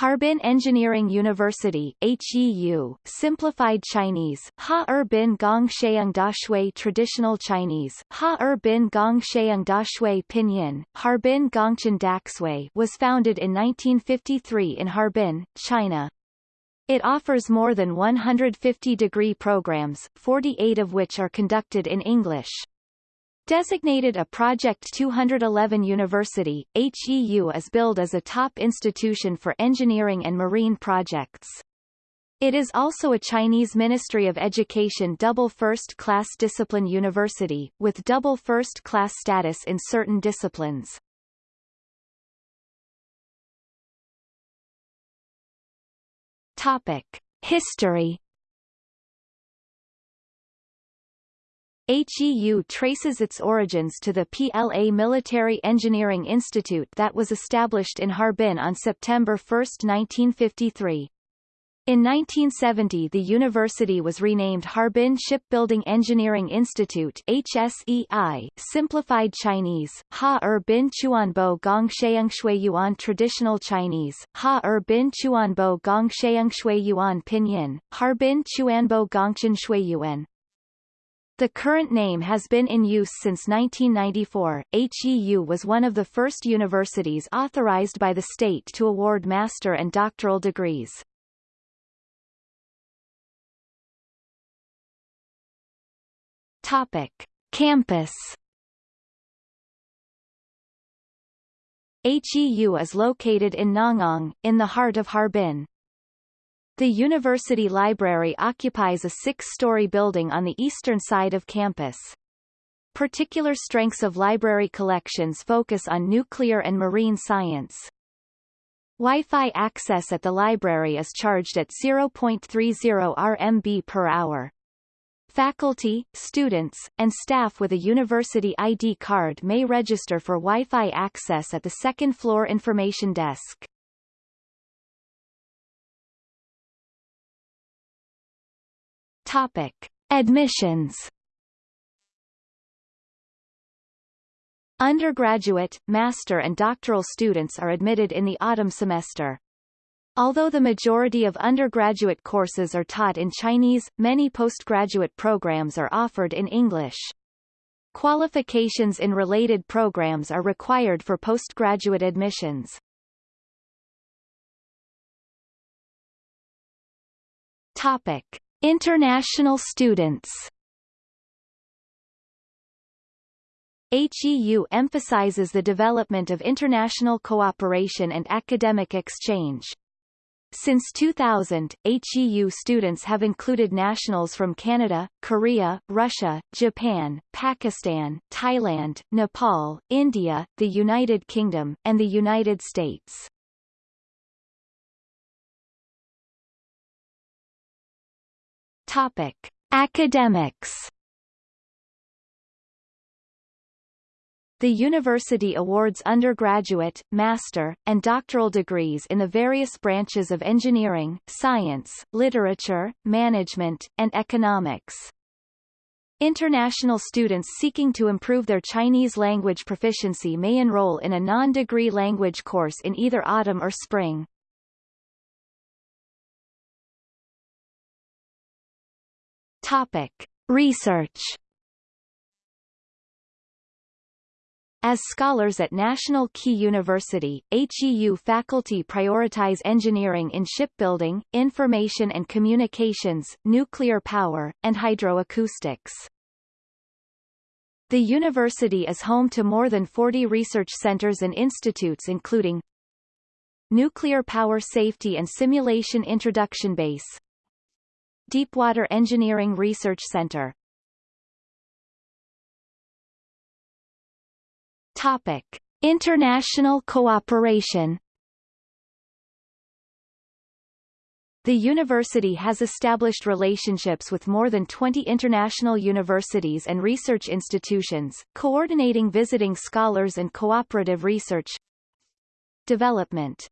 Harbin Engineering University HEU, Simplified Chinese, Ha Er Bin Gong Sheung Traditional Chinese, Ha Er Bin Gong Sheung Pinyin, Harbin Gongcheng Daxue was founded in 1953 in Harbin, China. It offers more than 150 degree programs, 48 of which are conducted in English. Designated a Project 211 university, HEU is billed as a top institution for engineering and marine projects. It is also a Chinese Ministry of Education double first-class discipline university, with double first-class status in certain disciplines. Topic. History HEU traces its origins to the PLA Military Engineering Institute that was established in Harbin on September 1, 1953. In 1970 the university was renamed Harbin Shipbuilding Engineering Institute HSEI, simplified Chinese, Ha Er Bin Chuanbo Gong Shui Yuan Traditional Chinese, Ha Er Bin Chuanbo Gong Shui Yuan Pinyin, Harbin Chuanbo Gongcheng Yuan, the current name has been in use since 1994. HEU was one of the first universities authorized by the state to award master and doctoral degrees. Topic: Campus. HEU is located in Nangang, in the heart of Harbin. The university library occupies a six-story building on the eastern side of campus. Particular strengths of library collections focus on nuclear and marine science. Wi-Fi access at the library is charged at 0.30 RMB per hour. Faculty, students, and staff with a university ID card may register for Wi-Fi access at the second-floor information desk. Topic: Admissions. Undergraduate, master and doctoral students are admitted in the autumn semester. Although the majority of undergraduate courses are taught in Chinese, many postgraduate programs are offered in English. Qualifications in related programs are required for postgraduate admissions. Topic. International students HEU emphasizes the development of international cooperation and academic exchange. Since 2000, HEU students have included nationals from Canada, Korea, Russia, Japan, Pakistan, Thailand, Nepal, India, the United Kingdom, and the United States. Topic: Academics. The university awards undergraduate, master, and doctoral degrees in the various branches of engineering, science, literature, management, and economics. International students seeking to improve their Chinese language proficiency may enroll in a non-degree language course in either autumn or spring. Topic. Research As scholars at National Key University, HEU faculty prioritize engineering in shipbuilding, information and communications, nuclear power, and hydroacoustics. The university is home to more than 40 research centers and institutes including Nuclear Power Safety and Simulation Introduction Base Deepwater Engineering Research Center. Topic. International cooperation. The university has established relationships with more than 20 international universities and research institutions, coordinating visiting scholars and cooperative research development